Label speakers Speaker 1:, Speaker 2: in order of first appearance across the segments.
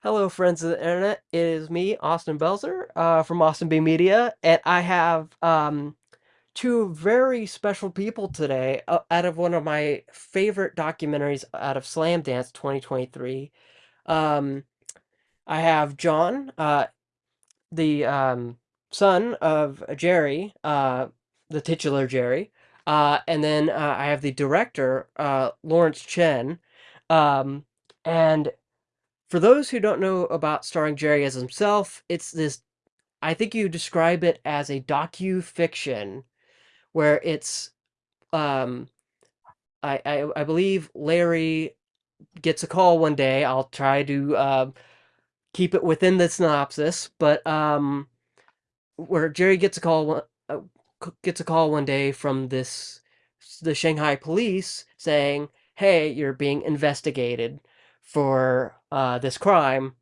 Speaker 1: Hello, friends of the internet. It is me, Austin Belzer, uh, from Austin B Media, and I have um, two very special people today uh, out of one of my favorite documentaries out of Slamdance 2023. Um, I have John, uh, the um, son of Jerry, uh, the titular Jerry, uh, and then uh, I have the director, Lawrence Chen, um, and for those who don't know about starring Jerry as himself, it's this I think you describe it as a docu-fiction where it's um I, I I believe Larry gets a call one day. I'll try to uh, keep it within the synopsis, but um where Jerry gets a call uh, gets a call one day from this the Shanghai police saying, "Hey, you're being investigated for uh, this crime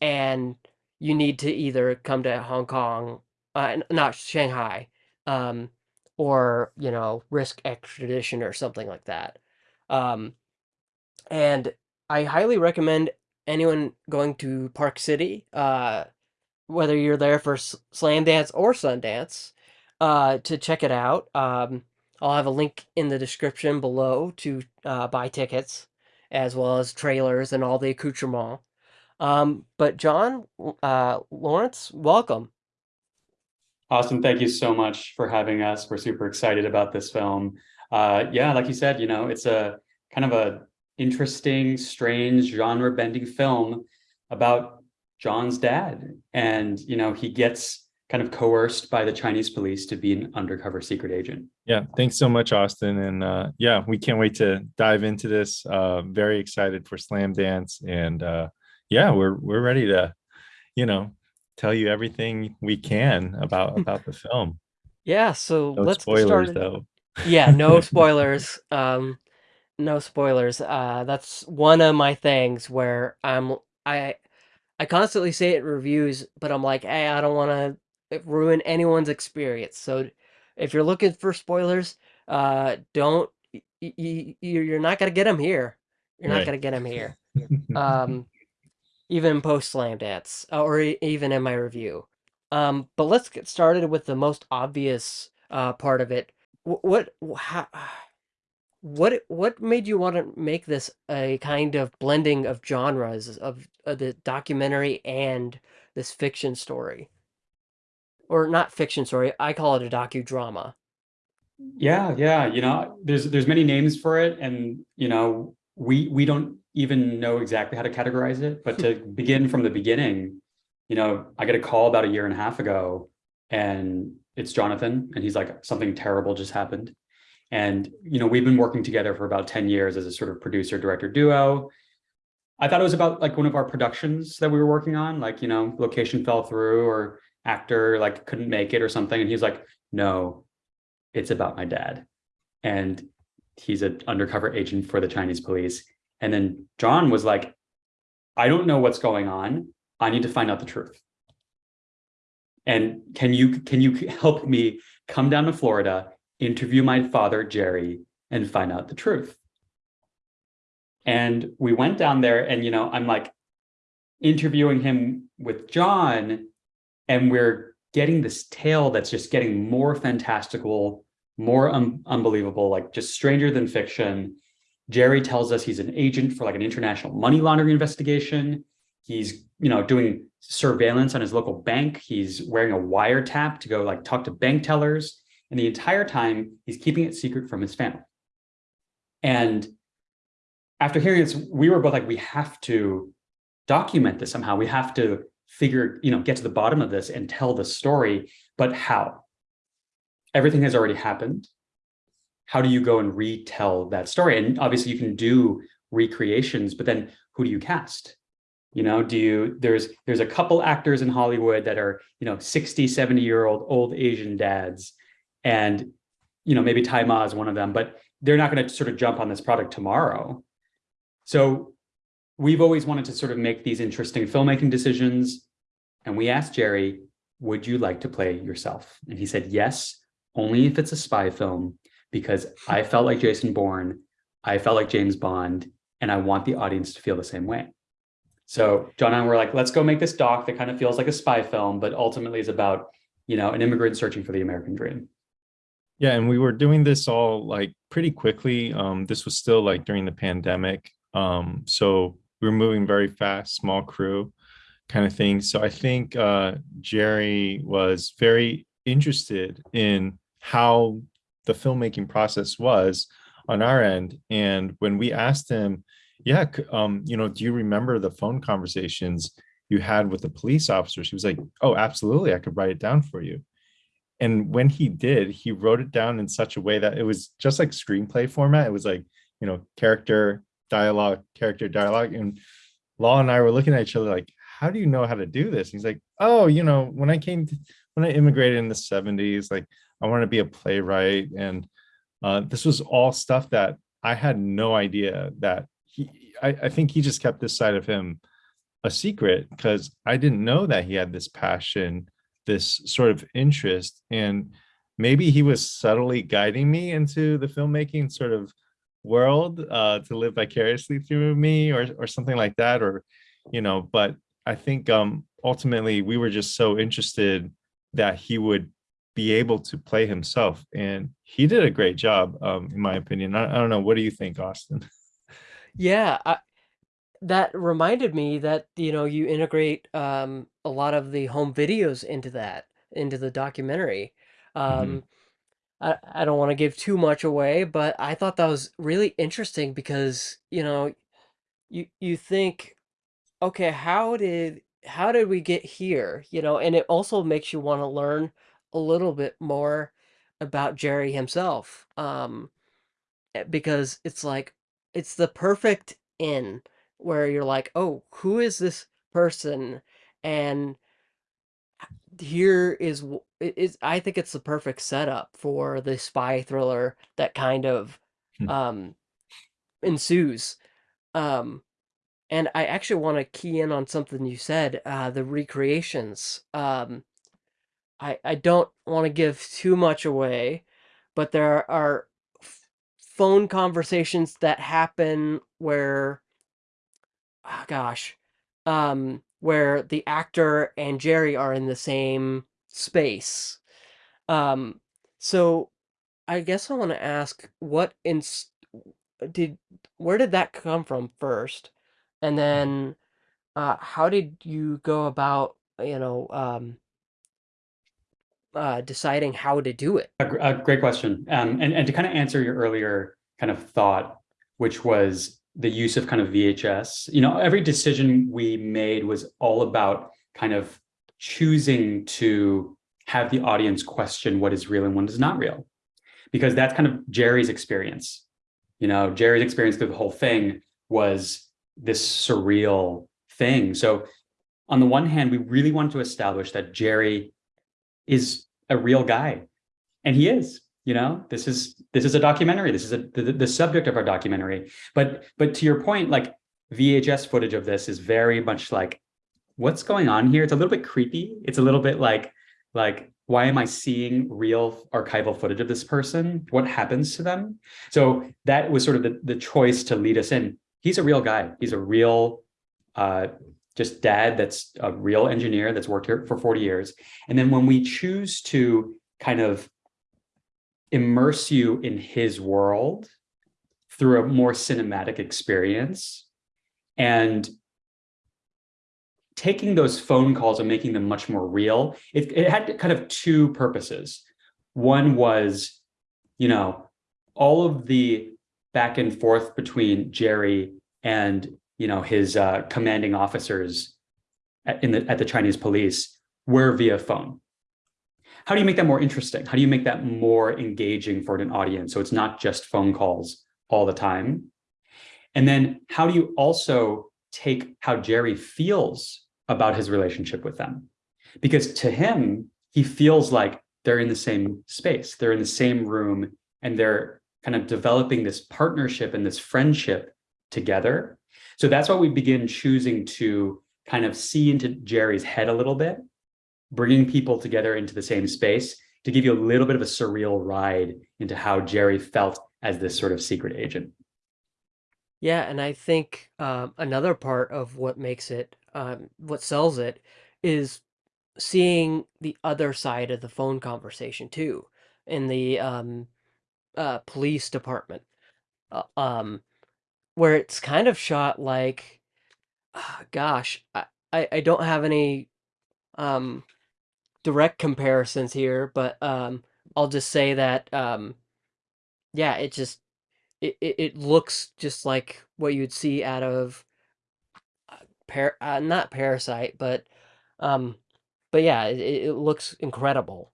Speaker 1: and you need to either come to Hong Kong, uh, not Shanghai, um, or you know risk extradition or something like that. Um, and I highly recommend anyone going to Park City, uh, whether you're there for Slamdance or Sundance, uh, to check it out. Um, I'll have a link in the description below to uh, buy tickets, as well as trailers and all the accoutrements. Um, but John, uh, Lawrence, welcome.
Speaker 2: Awesome. Thank you so much for having us. We're super excited about this film. Uh, yeah, like you said, you know, it's a kind of a interesting, strange, genre-bending film about John's dad. And, you know, he gets kind of coerced by the Chinese police to be an undercover secret agent.
Speaker 3: Yeah, thanks so much, Austin. And uh, yeah, we can't wait to dive into this. Uh, very excited for Slamdance. And uh, yeah, we're we're ready to, you know, tell you everything we can about about the film.
Speaker 1: Yeah, so
Speaker 3: No
Speaker 1: let's get
Speaker 3: spoilers
Speaker 1: started.
Speaker 3: though.
Speaker 1: Yeah, no spoilers. Um, no spoilers. Uh, that's one of my things where I'm I I constantly say it in reviews, but I'm like, hey, I don't want to ruin anyone's experience. So if you're looking for spoilers, uh, don't you, you're not gonna get them here. You're not gonna get them here. Um, even post Slamdance, uh, or e- even in my review. Um, but let's get started with the most obvious uh, part of it. Wh- What, how, what, what made you want to make this a kind of blending of genres of, of the documentary and this fiction story, or not fiction story? I call it a docudrama.
Speaker 2: Yeah, yeah, you know, there's there's many names for it, and you know, we we don't even know exactly how to categorize it. But to begin from the beginning, you know, I get a call about a year and a half ago, and it's Jonathan, and he's like, something terrible just happened. And you know, we've been working together for about 10 years as a sort of producer director duo. I thought it was about like one of our productions that we were working on, like, you know, location fell through or actor like couldn't make it or something. And he's like, no, it's about my dad. And he's an undercover agent for the Chinese police. And then John was like, I don't know what's going on. I need to find out the truth. And can you can you help me come down to Florida, interview my father, Jerry, and find out the truth? And we went down there and, you know, I'm like interviewing him with John and we're getting this tale that's just getting more fantastical, more un unbelievable, like just stranger than fiction. Jerry tells us he's an agent for like an international money laundering investigation. He's, you know, doing surveillance on his local bank. He's wearing a wiretap to go like talk to bank tellers. And the entire time he's keeping it secret from his family. And after hearing this, we were both like, we have to document this somehow. We have to figure, you know, get to the bottom of this and tell the story, but how? Everything has already happened. How do you go and retell that story? And obviously you can do recreations, but then who do you cast? You know, do you, there's, there's a couple actors in Hollywood that are, you know, 60, 70 year old old Asian dads. And, you know, maybe Tzi Ma is one of them, but they're not going to sort of jump on this product tomorrow. So we've always wanted to sort of make these interesting filmmaking decisions. And we asked Jerry, would you like to play yourself? And he said, yes, only if it's a spy film, because I felt like Jason Bourne, I felt like James Bond, and I want the audience to feel the same way. So John and I were like, let's go make this doc that kind of feels like a spy film, but ultimately is about, you know, an immigrant searching for the American dream.
Speaker 3: Yeah, and we were doing this all like pretty quickly. Um, this was still like during the pandemic. Um, so we were moving very fast, small crew kind of thing. So I think uh, Jerry was very interested in how the filmmaking process was on our end. And when we asked him, yeah, um, you know, do you remember the phone conversations you had with the police officers? He was like, oh, absolutely. I could write it down for you. And when he did, he wrote it down in such a way that it was just like screenplay format. It was like, you know, character, dialogue, character, dialogue. And Law and I were looking at each other like, how do you know how to do this? He's like, oh, you know, when I came to, when I immigrated in the 70s, like I want to be a playwright. And uh, this was all stuff that I had no idea that he, I, I think he just kept this side of him a secret because I didn't know that he had this passion, this sort of interest. And maybe he was subtly guiding me into the filmmaking sort of world uh, to live vicariously through me or, or something like that. Or, you know, but I think um, ultimately we were just so interested that he would be able to play himself. And he did a great job, um, in my opinion. I, I don't know. What do you think, Austin?
Speaker 1: Yeah, I, that reminded me that, you know, you integrate um, a lot of the home videos into that, into the documentary.
Speaker 3: Mhm.
Speaker 1: Um, I, I don't want to give too much away, but I thought that was really interesting because, you know, you you think, okay, how did how did we get here? You know, and it also makes you want to learn a little bit more about Jerry himself. Um, eh, because it's like it's the perfect in where you're like, "Oh, who is this person?" And here is w- it is I think it's the perfect setup for the spy thriller that kind of
Speaker 3: Hmm.
Speaker 1: um ensues. Um and I actually want to key in on something you said, uh the recreations. Um I I don't want to give too much away, but there are f- phone conversations that happen where oh gosh, um, where the actor and Jerry are in the same space. Um, so I guess I want to ask what in did where did that come from first, and then uh, how did you go about you know um, uh, deciding how to do it?
Speaker 2: A, a great question. Um, and, and to kind of answer your earlier kind of thought, which was the use of kind of VHS, you know, every decision we made was all about kind of choosing to have the audience question what is real and what is not real. Because that's kind of Jerry's experience. You know, Jerry's experience through the whole thing was this surreal thing. So on the one hand, we really wanted to establish that Jerry is a real guy and he is you know this is this is a documentary. This is a the, the subject of our documentary. But but to your point like vhs footage of this is very much like what's going on here? It's a little bit creepy. It's a little bit like like why am i seeing real archival footage of this person? What happens to them? So that was sort of the, the choice to lead us in. He's a real guy. He's a real uh just dad that's a real engineer that's worked here for 40 years. And then when we choose to kind of immerse you in his world through a more cinematic experience. And taking those phone calls and making them much more real it, it had kind of two purposes. One was you know all of the back and forth between jerry and you know his uh, commanding officers at, in the at the chinese police were via phone how do you make that more interesting? How do you make that more engaging for an audience? So it's not just phone calls all the time. And then how do you also take how Jerry feels about his relationship with them? Because to him, he feels like they're in the same space, they're in the same room, and they're kind of developing this partnership and this friendship together. So that's why we begin choosing to kind of see into Jerry's head a little bit bringing people together into the same space to give you a little bit of a surreal ride into how Jerry felt as this sort of secret agent.
Speaker 1: Yeah, and I think um, another part of what makes it, um, what sells it, is seeing the other side of the phone conversation too, in the um, uh, police department, uh, um, where it's kind of shot like, ah, gosh, I, I, I don't have any um, direct comparisons here, but um, I'll just say that um, yeah, it just it, it, it looks just like what you'd see out of par uh, not Parasite, but um, but yeah, it, it looks incredible.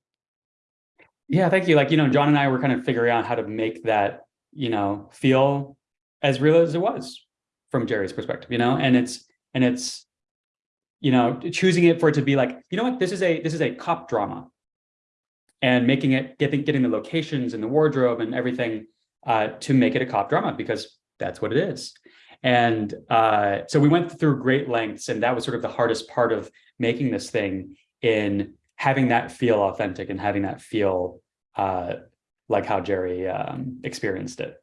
Speaker 2: Yeah, thank you. Like, you know, John and I were kind of figuring out how to make that, you know, feel as real as it was from Jerry's perspective, you know, and it's, and it's, you know, choosing it for it to be like, you know what, this is a, this is a cop drama and making it, getting, getting the locations and the wardrobe and everything uh, to make it a cop drama because that's what it is. And uh, so we went through great lengths and that was sort of the hardest part of making this thing in having that feel authentic and having that feel uh, like how Jerry um, experienced it.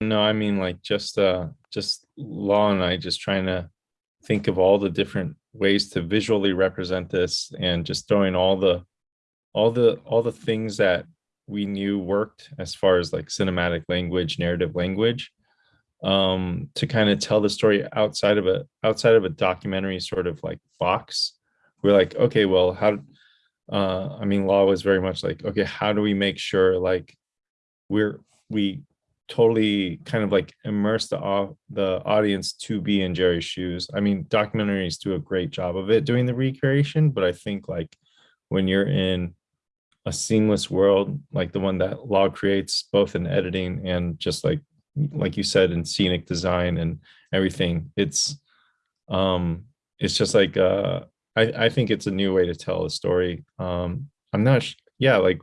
Speaker 3: No, I mean like just uh just Law and I just trying to think of all the different ways to visually represent this and just throwing all the all the all the things that we knew worked as far as like cinematic language, narrative language, um, to kind of tell the story outside of a outside of a documentary sort of like box. We're like, okay, well, how uh I mean Law was very much like, okay, how do we make sure like we're we totally kind of like immerse the the audience to be in Jerry's shoes. I mean, documentaries do a great job of it doing the recreation, but I think like when you're in a seamless world like the one that Law creates, both in editing and just like like you said in scenic design and everything, it's um it's just like uh I I think it's a new way to tell a story. Um I'm not yeah like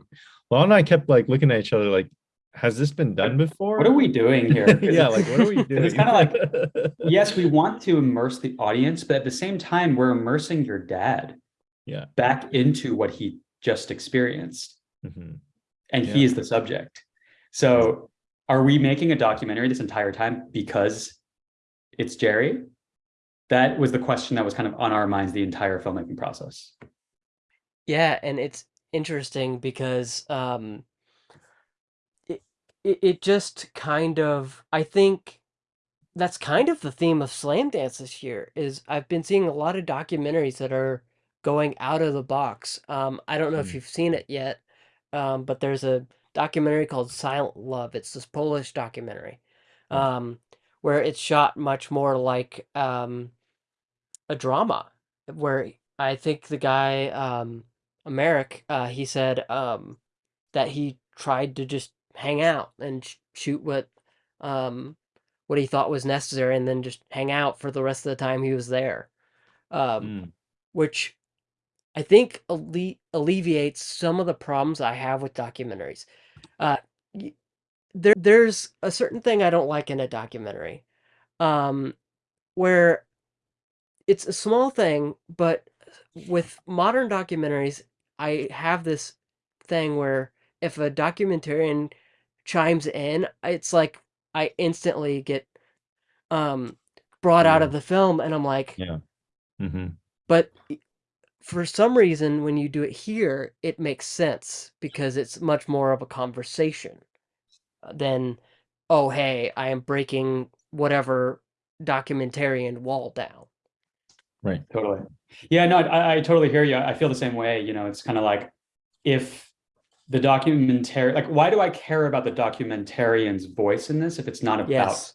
Speaker 3: Law and I kept like looking at each other like has this been done before?
Speaker 2: What are we doing here?
Speaker 3: yeah, like what are we doing?
Speaker 2: It's kind of like, yes, we want to immerse the audience, but at the same time, we're immersing your dad
Speaker 3: yeah.
Speaker 2: back into what he just experienced.
Speaker 3: Mhm.
Speaker 2: And
Speaker 3: Yeah.
Speaker 2: he is the subject. So are we making a documentary this entire time because it's Jerry? That was the question that was kind of on our minds the entire filmmaking process.
Speaker 1: Yeah, and it's interesting because um, it, it it just kind of I think that's kind of the theme of Slamdance this year is I've been seeing a lot of documentaries that are going out of the box. Um, I don't know if
Speaker 3: Mm.
Speaker 1: you've seen it yet, um, but there's a documentary called Silent Love. It's this Polish documentary,
Speaker 3: Mm.
Speaker 1: um, where it's shot much more like um, a drama, where I think the guy, um, Americ, uh, he said um, that he tried to just hang out and sh- shoot what um, what he thought was necessary, and then just hang out for the rest of the time he was there, um,
Speaker 3: Mm.
Speaker 1: which I think alle- alleviates some of the problems I have with documentaries. Uh, y- there, there's a certain thing I don't like in a documentary, um, where it's a small thing, but with modern documentaries, I have this thing where if a documentarian chimes in, it's like I instantly get um brought out of the film and I'm like,
Speaker 3: Yeah. Mhm.
Speaker 1: but for some reason when you do it here, it makes sense because it's much more of a conversation uh, than oh hey, I am breaking whatever documentarian wall down.
Speaker 3: Right.
Speaker 2: Totally. Yeah, no, I, I totally hear you. I feel the same way. You know, it's kind of like if the documentary, like, why do I care about the documentarian's voice in this if it's not about
Speaker 1: Yes.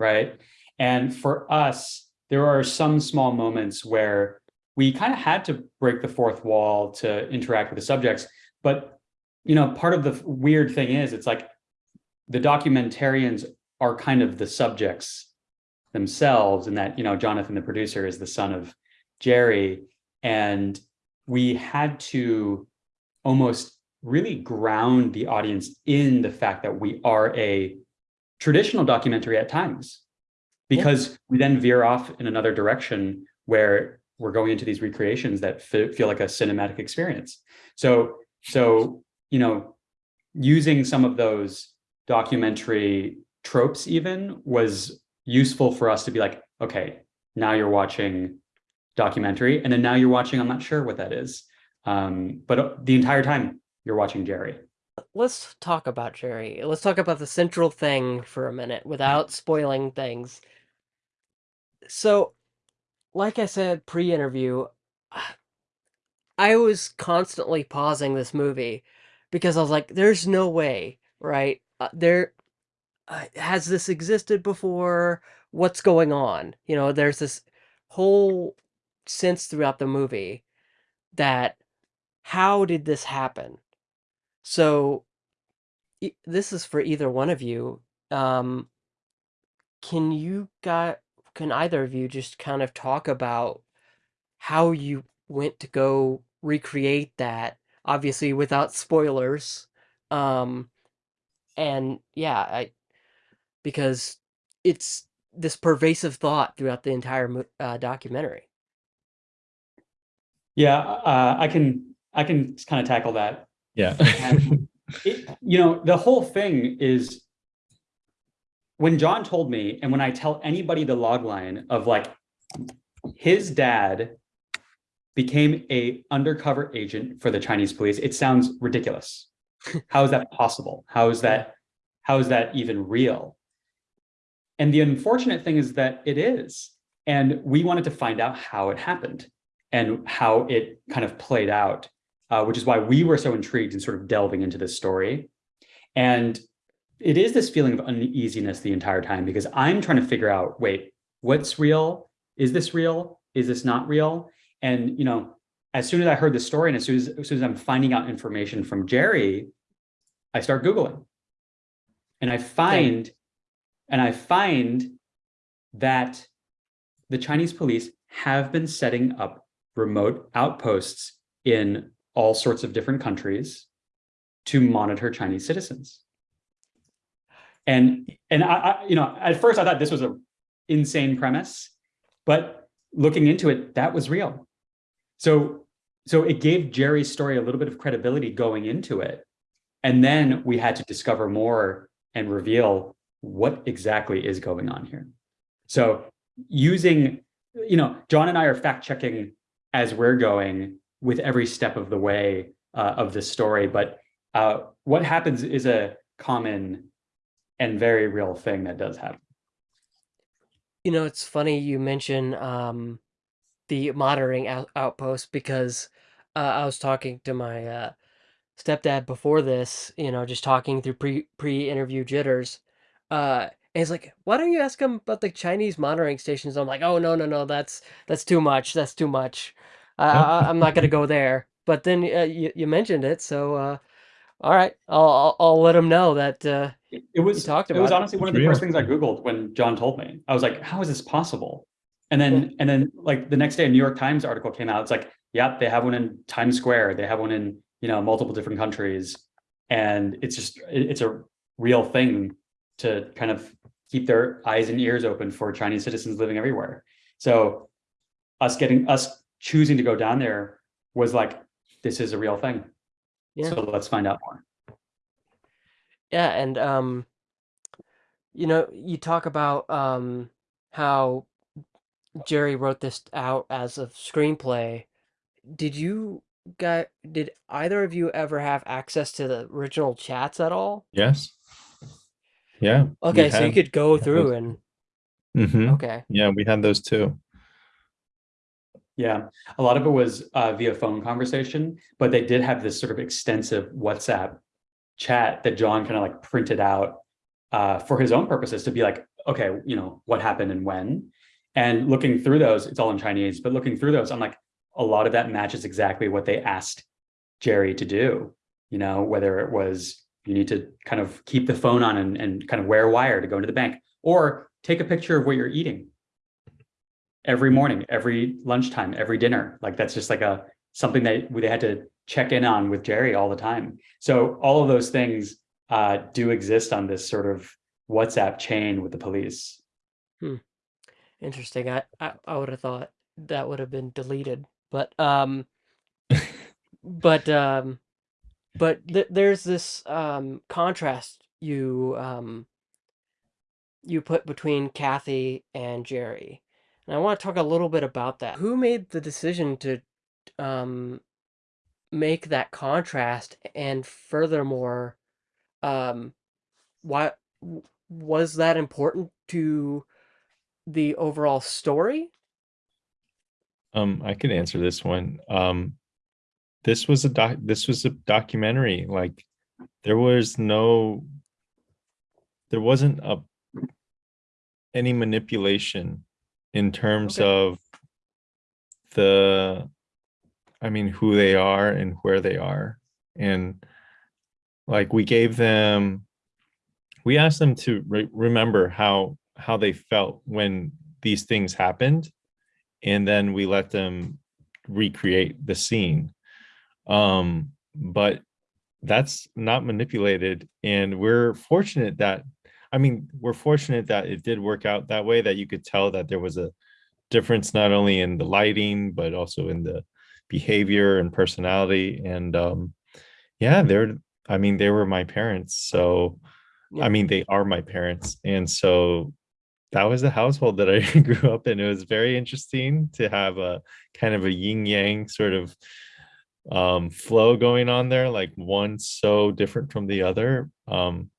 Speaker 2: right? And for us, there are some small moments where we kind of had to break the fourth wall to interact with the subjects. But, you know, part of the weird thing is it's like the documentarians are kind of the subjects themselves and that, you know, Jonathan, the producer, is the son of Jerry. And we had to almost really ground the audience in the fact that we are a traditional documentary at times. Because we then veer off in another direction where we're going into these recreations that feel like a cinematic experience. So so you know using some of those documentary tropes even was useful for us to be like, okay, now you're watching documentary, and then now you're watching, I'm not sure what that is. Um, but uh, the entire time you're watching Jerry.
Speaker 1: Let's talk about Jerry. Let's talk about the central thing for a minute without spoiling things. So, like I said pre-interview, I was constantly pausing this movie because I was like, there's no way, right? Uh, there uh, has this existed before? What's going on? You know, there's this whole sense throughout the movie that how did this happen? So e- this is for either one of you. Um, can you got can either of you just kind of talk about how you went to go recreate that, obviously without spoilers. Um, and yeah, I because it's this pervasive thought throughout the entire uh, documentary.
Speaker 2: Yeah, uh, I can I can kind of tackle that.
Speaker 3: Yeah.
Speaker 2: It, you know, the whole thing is when John told me, and when I tell anybody the log line of like his dad became a undercover agent for the Chinese police, it sounds ridiculous. How is that possible? How is that how is that even real? And the unfortunate thing is that it is. And we wanted to find out how it happened and how it kind of played out, uh, which is why we were so intrigued in sort of delving into this story. And it is this feeling of uneasiness the entire time because I'm trying to figure out, wait, what's real? Is this real? Is this not real? And you know, as soon as I heard the story and as soon as, as soon as I'm finding out information from Jerry, I start Googling. And I find, and I find that the Chinese police have been setting up remote outposts in all sorts of different countries to monitor Chinese citizens. And and I, I, you know, at first I thought this was an insane premise, but looking into it, that was real. So so it gave Jerry's story a little bit of credibility going into it. And then we had to discover more and reveal what exactly is going on here. So using, you know, John and I are fact checking as we're going with every step of the way uh, of this story. But uh, what happens is a common and very real thing that does happen.
Speaker 1: You know, it's funny you mention um, the monitoring out- outpost because uh, I was talking to my uh, stepdad before this, you know, just talking through pre pre interview jitters. Uh, and he's like, "Why don't you ask him about the Chinese monitoring stations?" I'm like, "Oh no, no, no, that's that's too much. That's too much. I, I, I'm not gonna go there." But then uh, you you mentioned it, so uh, all right, I'll, I'll I'll let them know that uh,
Speaker 2: It, it was
Speaker 1: talked about.
Speaker 2: it was
Speaker 1: about it.
Speaker 2: honestly one of
Speaker 3: It's
Speaker 2: the first things I Googled when John told me. I was like, how is this possible? And then and then like the next day a New York Times article came out. It's like, yep, they have one in Times Square. They have one in, you know, multiple different countries. And it's just it- it's a real thing to kind of keep their eyes and ears open for Chinese citizens living everywhere. So us getting us choosing to go down there was like, this is a real thing.
Speaker 1: Yeah.
Speaker 2: So let's find out more.
Speaker 1: Yeah, and um, you know, you talk about um how Jerry wrote this out as a screenplay. Did you got did either of you ever have access to the original chats at all?
Speaker 3: Yes. Yeah.
Speaker 1: Okay, so you could go through
Speaker 3: those.
Speaker 1: and
Speaker 3: Mhm.
Speaker 1: okay.
Speaker 3: Yeah, we had those too.
Speaker 2: Yeah, a lot of it was uh, via phone conversation, but they did have this sort of extensive WhatsApp chat that John kind of like printed out uh, for his own purposes to be like, okay, you know, what happened and when. And looking through those, it's all in Chinese, but looking through those, I'm like, a lot of that matches exactly what they asked Jerry to do. You know, whether it was you need to kind of keep the phone on and, and kind of wear wire to go into the bank, or take a picture of what you're eating every morning, every lunchtime, every dinner. Like that's just like a something that they had to check in on with Jerry all the time. So all of those things uh, do exist on this sort of WhatsApp chain with the police.
Speaker 1: Interesting. I I, I would have thought that would have been deleted, but um but um but th there's this um contrast you um you put between Kathy and Jerry. And I want to talk a little bit about that. Who made the decision to um, make that contrast? And furthermore, um, why was that important to the overall story?
Speaker 3: Um, I could answer this one. Um, this was a doc. This was a documentary. Like, there was no, there wasn't a any manipulation in terms
Speaker 1: Okay.
Speaker 3: of the, I mean, who they are and where they are, and like we gave them, we asked them to re- remember how how they felt when these things happened, and then we let them recreate the scene. Um but that's not manipulated. And we're fortunate that i mean we're fortunate that it did work out that way that you could tell that there was a difference not only in the lighting but also in the behavior and personality and um yeah they're i mean they were my parents so
Speaker 1: Yeah.
Speaker 3: i mean they are my parents and so that was the household that I grew up in. It was very interesting to have a kind of a yin yang sort of um flow going on there, like one so different from the other. Um,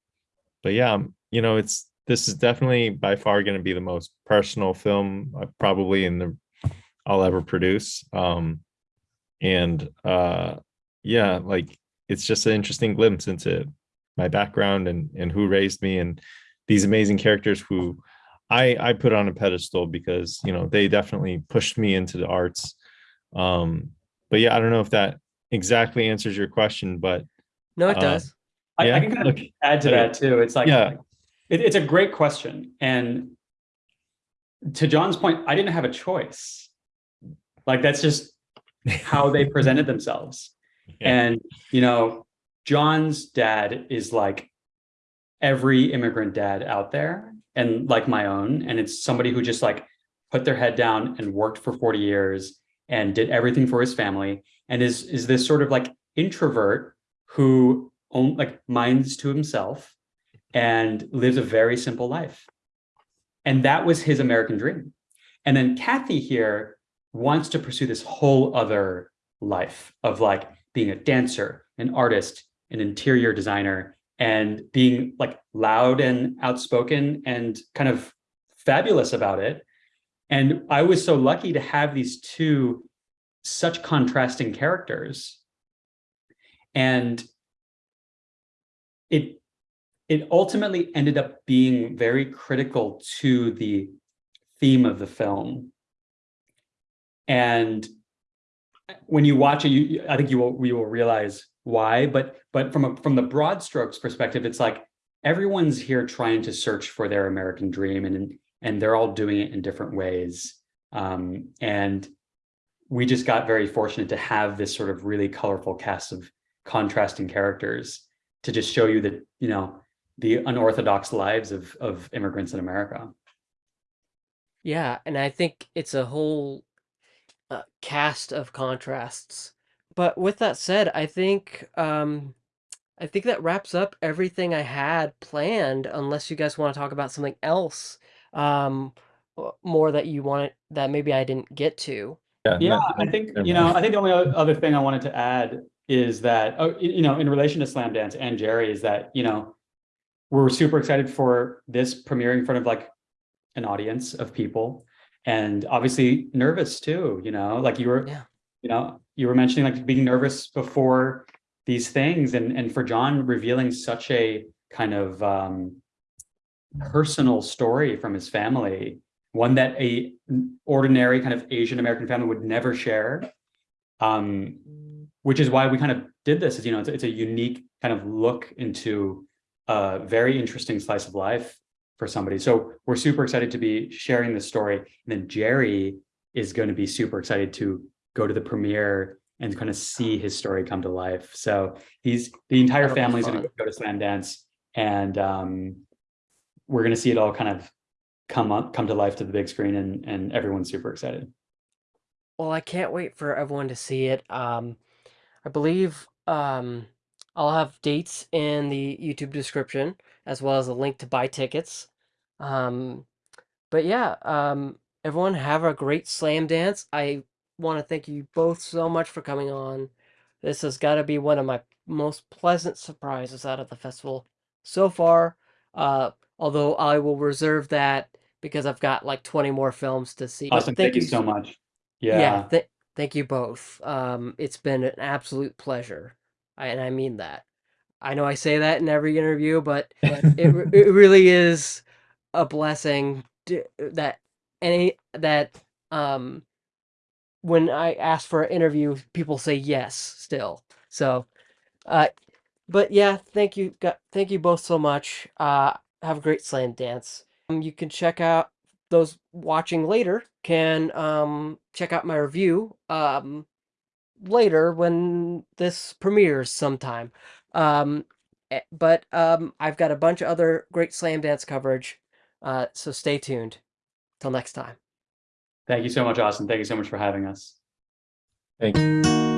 Speaker 3: but yeah, um, you know, it's this is definitely by far going to be the most personal film uh, probably in the I'll ever produce. Um, and uh, yeah, like it's just an interesting glimpse into my background and and who raised me and these amazing characters who I I put on a pedestal because you know they definitely pushed me into the arts. Um, but yeah, I don't know if that exactly answers your question, but
Speaker 1: No, it
Speaker 3: Uh,
Speaker 1: does.
Speaker 2: I,
Speaker 3: Yeah,
Speaker 2: I can kind of
Speaker 3: look,
Speaker 2: add to that too. It's like,
Speaker 3: Yeah.
Speaker 2: It, it's a great question. And to John's point, I didn't have a choice. Like that's just how they presented themselves.
Speaker 3: Yeah.
Speaker 2: And, you know, John's dad is like every immigrant dad out there and like my own. And it's somebody who just like put their head down and worked for 40 years and did everything for his family and is is this sort of like introvert who own, like minds to himself and lives a very simple life. And that was his American dream. And then Kathy here wants to pursue this whole other life of like being a dancer, an artist, an interior designer, and being like loud and outspoken and kind of fabulous about it. And I was so lucky to have these two such contrasting characters. And it it ultimately ended up being very critical to the theme of the film. And when you watch it, you, I think you will you will realize why. But but from a, from the broad strokes perspective, it's like everyone's here trying to search for their American dream, and and they're all doing it in different ways. Um, and we just got very fortunate to have this sort of really colorful cast of contrasting characters to just show you that you know the unorthodox lives of of immigrants in America.
Speaker 1: Yeah, and I think it's a whole uh, cast of contrasts. But with that said, I think um, I think that wraps up everything I had planned. Unless you guys want to talk about something else, um, more that you wanted that maybe I didn't get to.
Speaker 3: yeah,
Speaker 2: Yeah,
Speaker 3: no-
Speaker 2: I think you know. I think the only other thing I wanted to add is that oh, you know, in relation to Slamdance and Jerry, is that you know we're super excited for this premiere in front of like an audience of people, and obviously nervous too. You know, like you were,
Speaker 1: Yeah.
Speaker 2: you know, you were mentioning like being nervous before these things, and and for John revealing such a kind of um, personal story from his family, one that a ordinary kind of Asian American family would never share. Um, which is why we kind of did this is, you know, it's, it's a unique kind of look into a very interesting slice of life for somebody. So we're super excited to be sharing this story. And then Jerry is going to be super excited to go to the premiere and kind of see his story come to life. So he's the entire
Speaker 1: be
Speaker 2: family's going to go to Slamdance and um, we're going to see it all kind of come up, come to life to the big screen and, and everyone's super excited.
Speaker 1: Well, I can't wait for everyone to see it. Um, I believe um, I'll have dates in the YouTube description as well as a link to buy tickets. Um, but yeah, um, everyone have a great Slamdance. I want to thank you both so much for coming on. This has got to be one of my most pleasant surprises out of the festival so far. Uh, although I will reserve that because I've got like 20 more films to see.
Speaker 2: Awesome. Thank you so much.
Speaker 1: Yeah,
Speaker 2: Yeah.
Speaker 1: th- thank you both. Um, it's been an absolute pleasure, I, and I mean that. I know I say that in every interview, but it it really is a blessing to, that any that um when I ask for an interview, people say yes still. So, uh, but yeah, thank you, thank you both so much. Uh, have a great Slamdance. Um, you can check out those watching later can um check out my review um later when this premieres sometime. Um, eh, but um, I've got a bunch of other great Slamdance coverage. Uh, so stay tuned. Till next time.
Speaker 2: Thank you so much, Austin. Thank you so much for having us.
Speaker 3: Thank you.